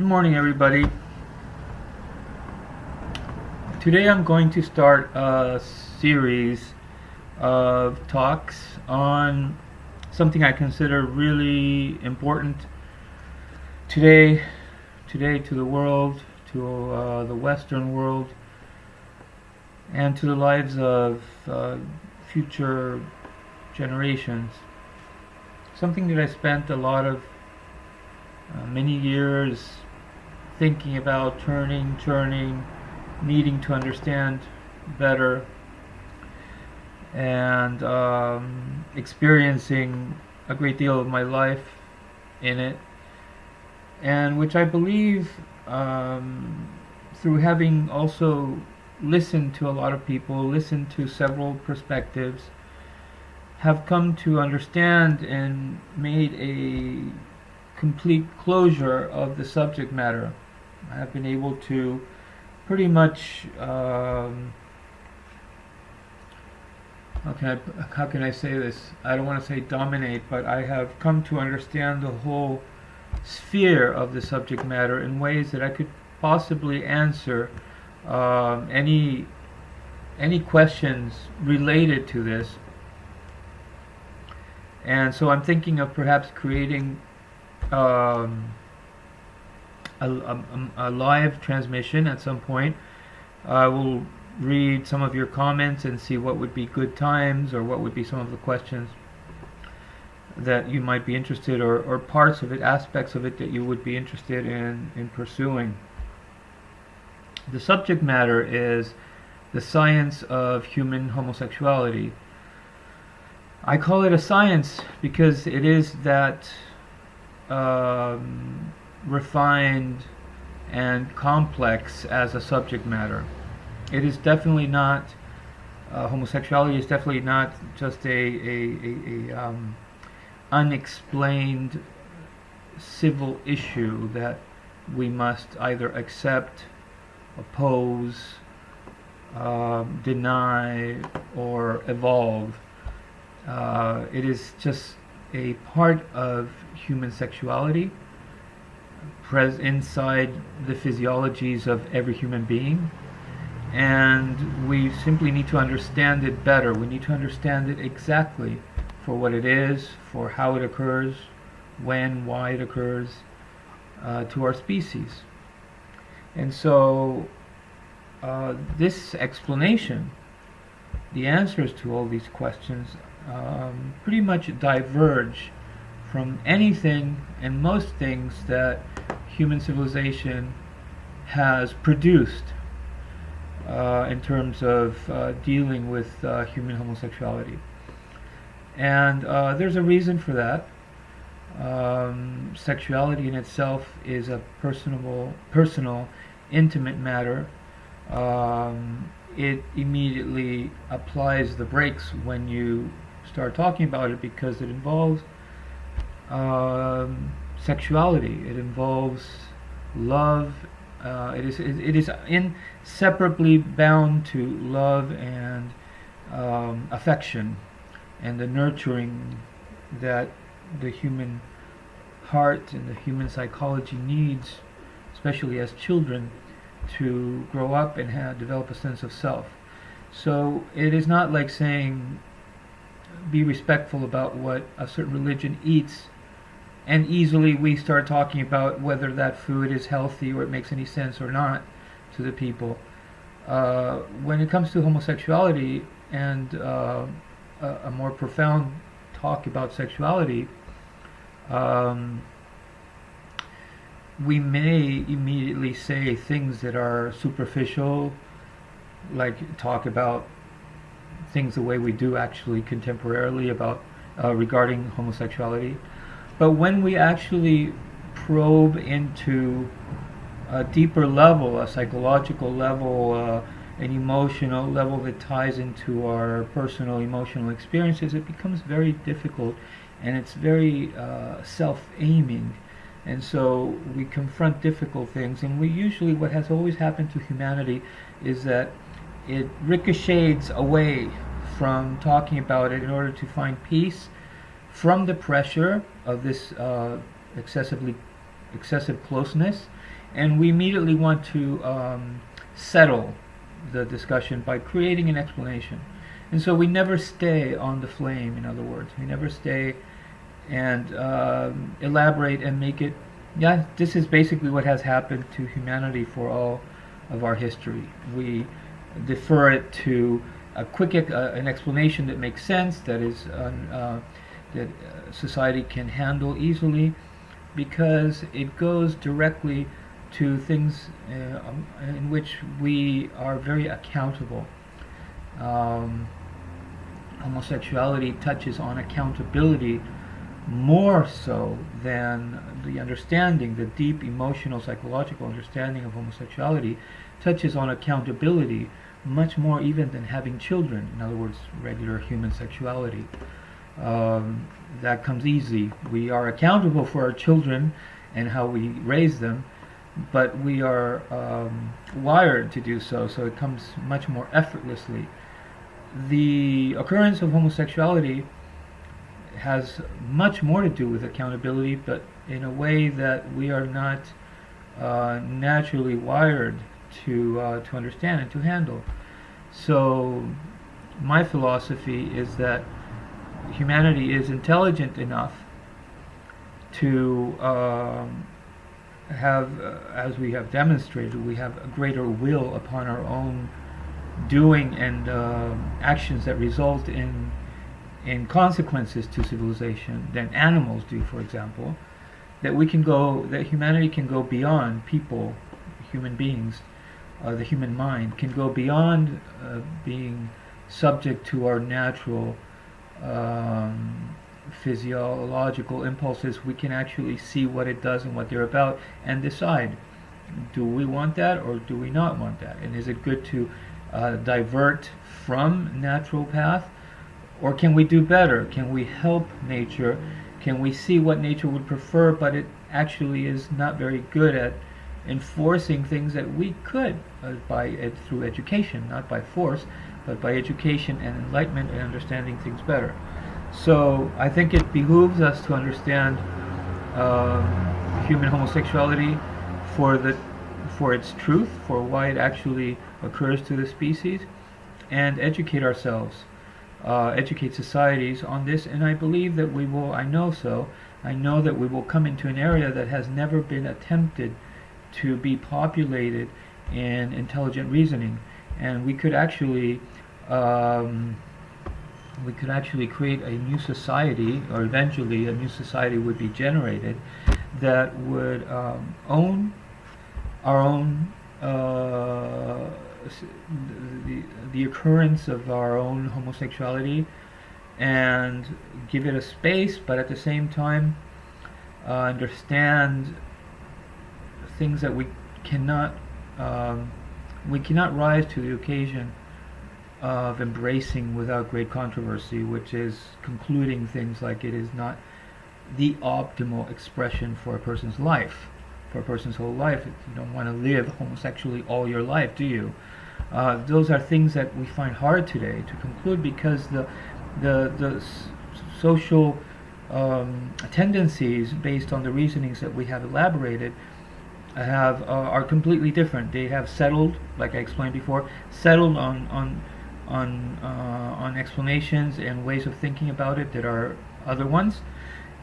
Good morning, everybody. Today I'm going to start a series of talks on something I consider really important today, today to the world, to uh, the Western world, and to the lives of uh, future generations. Something that I spent a lot of uh, many years thinking about, turning, turning, needing to understand better, and um, experiencing a great deal of my life in it, and which I believe um, through having also listened to a lot of people, listened to several perspectives, have come to understand and made a complete closure of the subject matter. I have been able to pretty much um, how can I how can I say this? I don't want to say dominate, but I have come to understand the whole sphere of the subject matter in ways that I could possibly answer um, any any questions related to this. And so I'm thinking of perhaps creating um, a, a, a, live transmission at some point. I will read some of your comments and see what would be good times or what would be some of the questions that you might be interested or, or parts of it, aspects of it that you would be interested in, in pursuing. The subject matter is the science of human homosexuality. I call it a science because it is that um, refined and complex as a subject matter. It is definitely not, uh, homosexuality is definitely not just a, a, a, a um, unexplained civil issue that we must either accept, oppose, uh, deny, or evolve. Uh, it is just a part of human sexuality pres inside the physiologies of every human being. And we simply need to understand it better. We need to understand it exactly for what it is for how it occurs when why it occurs uh, to our species. And so uh, this explanation the answers to all these questions um, pretty much diverge from anything and most things that human civilization has produced uh, in terms of uh, dealing with uh, human homosexuality. And uh, there's a reason for that. Um, sexuality in itself is a personable, personal, intimate matter. Um, it immediately applies the brakes when you start talking about it because it involves um, sexuality. It involves love. Uh, it is it, is inseparably bound to love and um, affection and the nurturing that the human heart and the human psychology needs, especially as children, to grow up and have, develop a sense of self. So it is not like saying be respectful about what a certain religion eats and easily we start talking about whether that food is healthy or it makes any sense or not to the people. Uh, when it comes to homosexuality and uh, a, a, more profound talk about sexuality, um, we may immediately say things that are superficial, like talk about things the way we do actually contemporarily about uh, regarding homosexuality. But when we actually probe into a deeper level, a psychological level, uh, an emotional level that ties into our personal emotional experiences, it becomes very difficult and it's very uh, self-aiming. And so we confront difficult things, and we usually, what has always happened to humanity is that it ricochets away from talking about it in order to find peace from the pressure of this uh, excessively excessive closeness, and we immediately want to um, settle the discussion by creating an explanation. And so we never stay on the flame, in other words. We never stay and um, elaborate and make it. Yeah, this is basically what has happened to humanity for all of our history. We defer it to a quick uh, an explanation that makes sense, that is uh, that uh, society can handle easily, because it goes directly to things uh, um, in which we are very accountable. Um, homosexuality touches on accountability more so than the understanding, the deep emotional, psychological understanding of homosexuality touches on accountability much more even than having children. In other words, regular human sexuality. Um, that comes easy. We are accountable for our children and how we raise them, but we are um, wired to do so, so it comes much more effortlessly. The occurrence of homosexuality has much more to do with accountability, but in a way that we are not uh, naturally wired to uh, to understand and to handle. So, my philosophy is that humanity is intelligent enough to um, have, uh, as we have demonstrated, we have a greater will upon our own doing and uh, actions that result in in consequences to civilization than animals do, for example. That we can go, that humanity can go beyond people, human beings, uh, the human mind can go beyond uh, being subject to our natural um, physiological impulses, we can actually see what it does and what they're about and decide do we want that or do we not want that? And is it good to uh, divert from natural path or can we do better? Can we help nature? Can we see what nature would prefer but it actually is not very good at enforcing things that we could uh, by through education, not by force, but by education and enlightenment and understanding things better. So I think it behooves us to understand uh, human homosexuality for the for its truth, for why it actually occurs to the species, and educate ourselves, uh, educate societies on this. And I believe that we will. I know so. I know that we will come into an area that has never been attempted to be populated in intelligent reasoning, and we could actually um, we could actually create a new society, or eventually a new society would be generated that would um, own our own uh, the, the occurrence of our own homosexuality and give it a space, but at the same time uh, understand things that we cannot um, we cannot rise to the occasion of embracing without great controversy, which is concluding things like it is not the optimal expression for a person's life, for a person's whole life. You don't want to live homosexually all your life, do you? Uh, those are things that we find hard today to conclude because the the the social um, tendencies based on the reasonings that we have elaborated have uh, are completely different. They have settled, like I explained before, settled on on on uh, on explanations and ways of thinking about it that are other ones,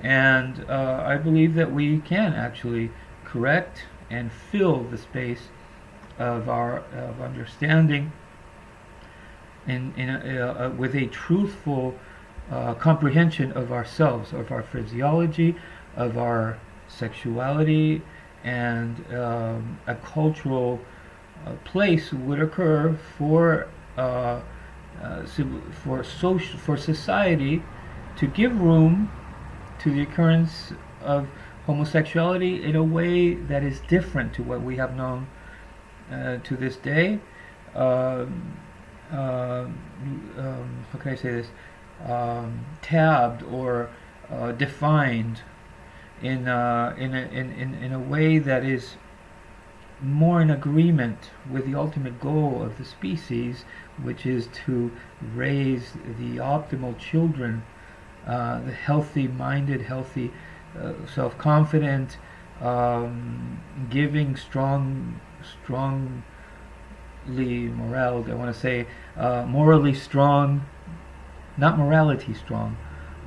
and uh, I believe that we can actually correct and fill the space of our of understanding in in a, uh, with a truthful uh, comprehension of ourselves, of our physiology, of our sexuality and um, a cultural uh, place would occur for uh, uh, for social for society to give room to the occurrence of homosexuality in a way that is different to what we have known uh, to this day. Um, um, um, how can I say this? Um, tabbed or uh, defined in, uh, in, a, in, in, in a way that is more in agreement with the ultimate goal of the species, which is to raise the optimal children, uh, the healthy minded, healthy, uh, self confident, um, giving strong, strongly moral. I want to say uh, morally strong, not morality strong,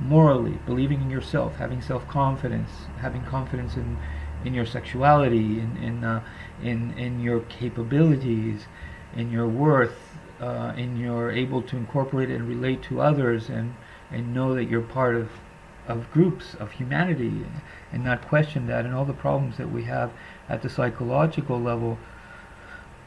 morally believing in yourself, having self-confidence, having confidence in in your sexuality, in in uh, in in your capabilities, in your worth, uh, in your able to incorporate and relate to others, and and know that you're part of of groups of humanity, and not question that, and all the problems that we have at the psychological level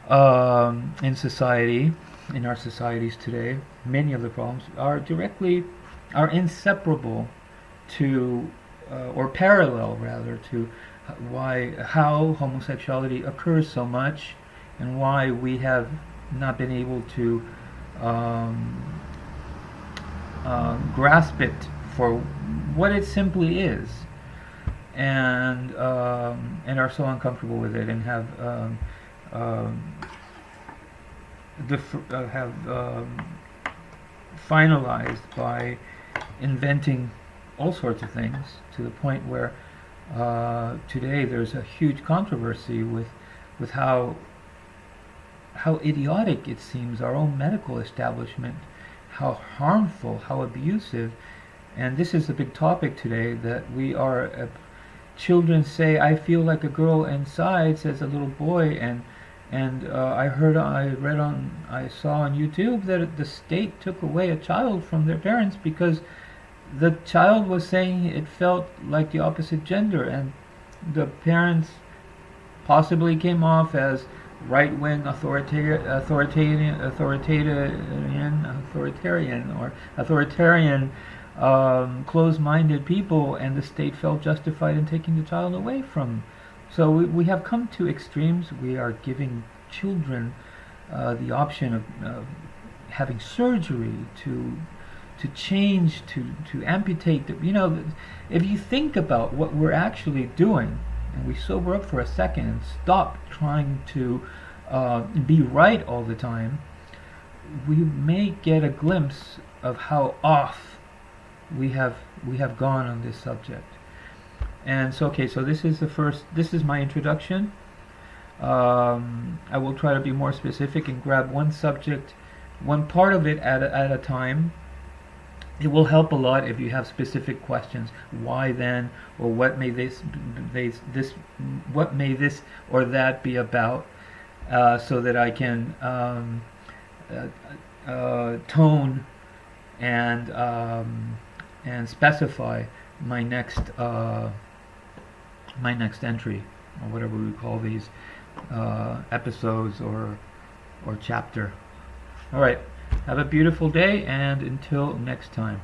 um, in society, in our societies today, many of the problems are directly are inseparable to uh, or parallel rather to why how homosexuality occurs so much and why we have not been able to um, uh, grasp it for what it simply is and um, and are so uncomfortable with it and have um, um, uh, have um, finalized by inventing all sorts of things to the point where uh, today there's a huge controversy with with how how idiotic it seems our own medical establishment, how harmful, how abusive, and this is a big topic today that we are. Uh, children say, "I feel like a girl inside," says a little boy, and and uh, I heard, I read on, I saw on YouTube that the state took away a child from their parents because the child was saying it felt like the opposite gender, and the parents possibly came off as right-wing authoritarian, authoritarian, authoritarian, or authoritarian, um, closed-minded people, and the state felt justified in taking the child away from. So we, we have come to extremes. We are giving children uh, the option of uh, having surgery to to change, to, to amputate. The, you know, if you think about what we're actually doing, and we sober up for a second and stop trying to uh, be right all the time, we may get a glimpse of how off we have we have gone on this subject. And so, okay, so this is the first. This is my introduction. Um, I will try to be more specific and grab one subject, one part of it at a, at a time it will help a lot if you have specific questions. Why then, or what may this, this, this what may this or that be about, uh, so that I can um, uh, uh, tone and um, and specify my next uh, my next entry, or whatever we call these uh, episodes or or chapter. All right. Have a beautiful day and until next time.